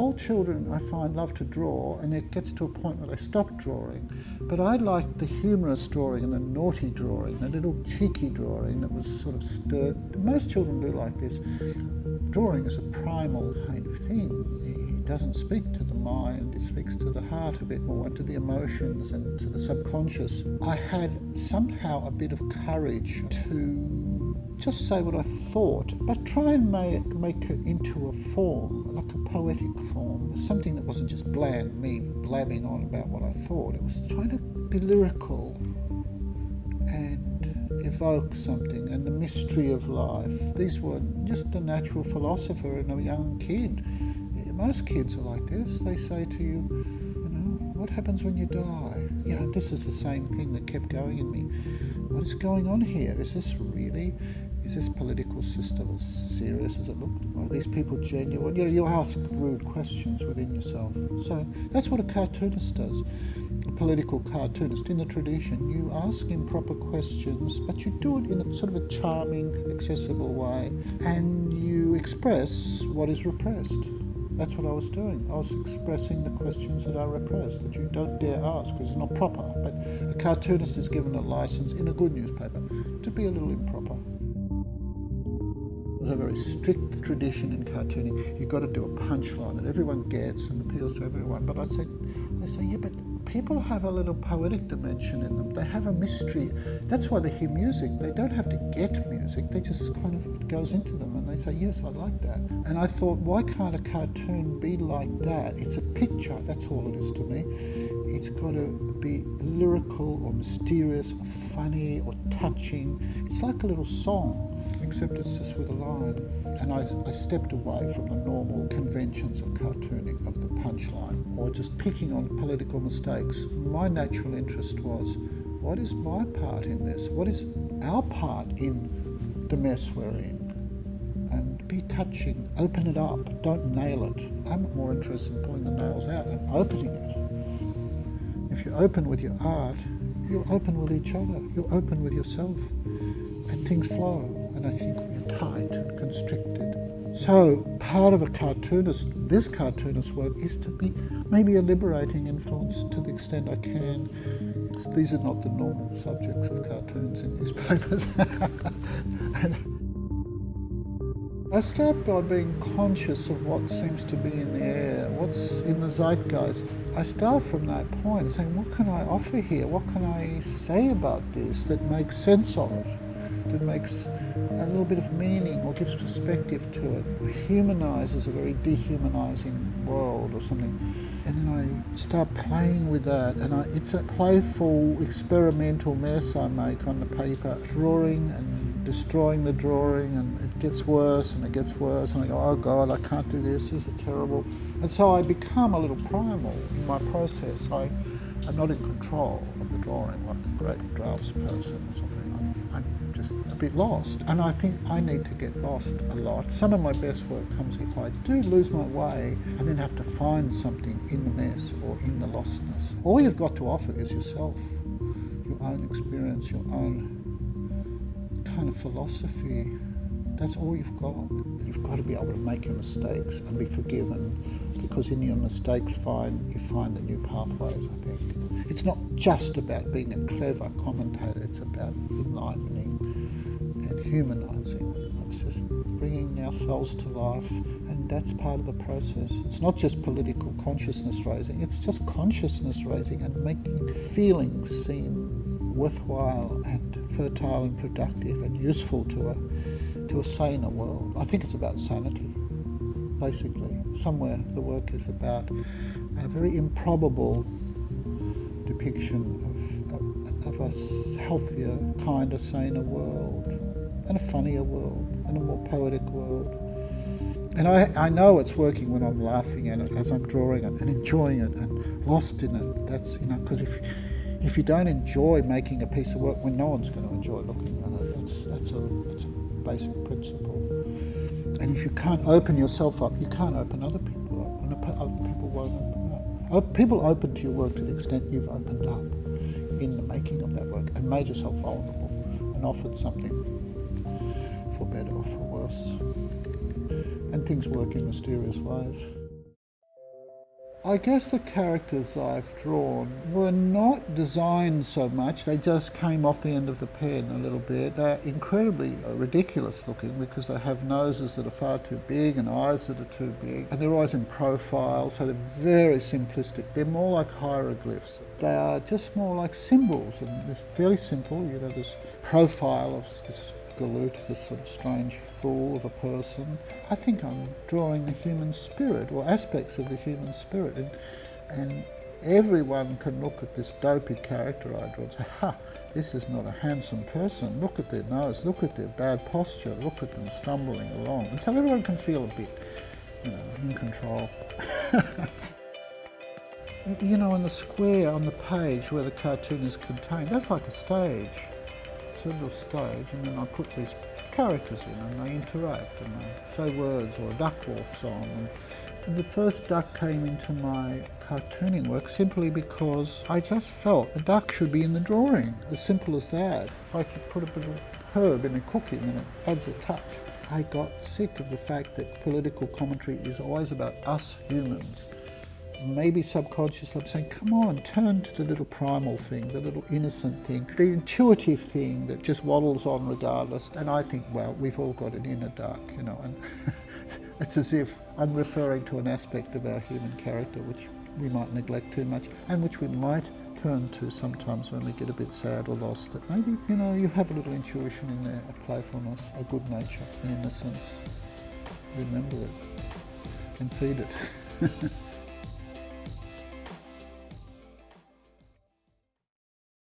all children, I find, love to draw, and it gets to a point where they stop drawing. But I like the humorous drawing and the naughty drawing, the little cheeky drawing that was sort of stirred. Most children do like this. Drawing is a primal kind of thing. It doesn't speak to the mind, it speaks to the heart a bit more, and to the emotions and to the subconscious. I had somehow a bit of courage to just say what I thought, but try and make, make it into a form, like a poetic form, something that wasn't just bland, me blabbing on about what I thought. It was trying to be lyrical and evoke something and the mystery of life. These were just a natural philosopher and a young kid. Most kids are like this. They say to you, you know, what happens when you die? You know, this is the same thing that kept going in me. What is going on here? Is this really is this political system as serious as it looked? Are these people genuine? You know, you ask rude questions within yourself. So that's what a cartoonist does. A political cartoonist in the tradition, you ask improper questions, but you do it in a sort of a charming, accessible way, and you express what is repressed. That's what I was doing. I was expressing the questions that are repressed, that you don't dare ask because it's not proper. But a cartoonist is given a license in a good newspaper to be a little improper. There's a very strict tradition in cartooning. You've got to do a punchline that everyone gets and appeals to everyone. But I said, I say, yeah, but people have a little poetic dimension in them. They have a mystery. That's why they hear music. They don't have to get music. They just kind of it goes into them and they say, yes, I like that. And I thought, why can't a cartoon be like that? It's a picture. That's all it is to me. It's got to be lyrical or mysterious or funny or touching. It's like a little song except it's just with a line. And I, I stepped away from the normal conventions of cartooning, of the punchline, or just picking on political mistakes. My natural interest was, what is my part in this? What is our part in the mess we're in? And be touching, open it up, don't nail it. I'm more interested in pulling the nails out and opening it. If you're open with your art, you're open with each other, you're open with yourself, and things flow and I think we're tight and constricted. So part of a cartoonist, this cartoonist work, is to be maybe a liberating influence to the extent I can. These are not the normal subjects of cartoons in newspapers. I start by being conscious of what seems to be in the air, what's in the zeitgeist. I start from that point, saying, what can I offer here? What can I say about this that makes sense of it? That makes a little bit of meaning or gives perspective to it, humanizes a very dehumanizing world or something. And then I start playing with that, and I, it's a playful, experimental mess I make on the paper, drawing and destroying the drawing, and it gets worse and it gets worse, and I go, oh God, I can't do this, this is terrible. And so I become a little primal in my process. I, I'm not in control of the drawing like a great draftsperson or something just a bit lost. And I think I need to get lost a lot. Some of my best work comes if I do lose my way and then have to find something in the mess or in the lostness. All you've got to offer is yourself, your own experience, your own kind of philosophy. That's all you've got. You've got to be able to make your mistakes and be forgiven because in your mistakes find, you find the new pathways, I think. It's not just about being a clever commentator, it's about enlivening and humanizing. It's just bringing ourselves to life and that's part of the process. It's not just political consciousness raising, it's just consciousness raising and making feelings seem worthwhile and fertile and productive and useful to a to a saner world. I think it's about sanity, basically. Somewhere the work is about a very improbable depiction of, of, a healthier, kinder, saner world, and a funnier world, and a more poetic world. And I, I know it's working when I'm laughing at it as I'm drawing it and enjoying it and lost in it. That's, you know, because if, if you don't enjoy making a piece of work, when well, no one's going to enjoy looking at it, that's, that's a basic principle. And if you can't open yourself up, you can't open other people up, and other people won't open up. Oh, people open to your work to the extent you've opened up in the making of that work and made yourself vulnerable and offered something for better or for worse. And things work in mysterious ways. I guess the characters I've drawn were not designed so much, they just came off the end of the pen a little bit. They're incredibly uh, ridiculous looking because they have noses that are far too big and eyes that are too big, and they're always in profile, so they're very simplistic. They're more like hieroglyphs. They are just more like symbols, and it's fairly simple, you know, this profile of this Galoot, this sort of strange fool of a person. I think I'm drawing the human spirit or aspects of the human spirit and, and everyone can look at this dopey character I draw and say, ha, this is not a handsome person. Look at their nose, look at their bad posture, look at them stumbling along. And so everyone can feel a bit, you know, in control. you know, on the square on the page where the cartoon is contained, that's like a stage little stage and then I put these characters in and they interact and they say words or a duck walks on. And the first duck came into my cartooning work simply because I just felt the duck should be in the drawing, as simple as that. It's like you put a bit of herb in a cookie and it adds a touch. I got sick of the fact that political commentary is always about us humans maybe subconsciously I'm saying, come on, turn to the little primal thing, the little innocent thing, the intuitive thing that just waddles on regardless. And I think, well, we've all got an inner dark, you know, and it's as if I'm referring to an aspect of our human character which we might neglect too much and which we might turn to sometimes when we get a bit sad or lost that maybe, you know, you have a little intuition in there, a playfulness, a good nature, an innocence. Remember it and feed it.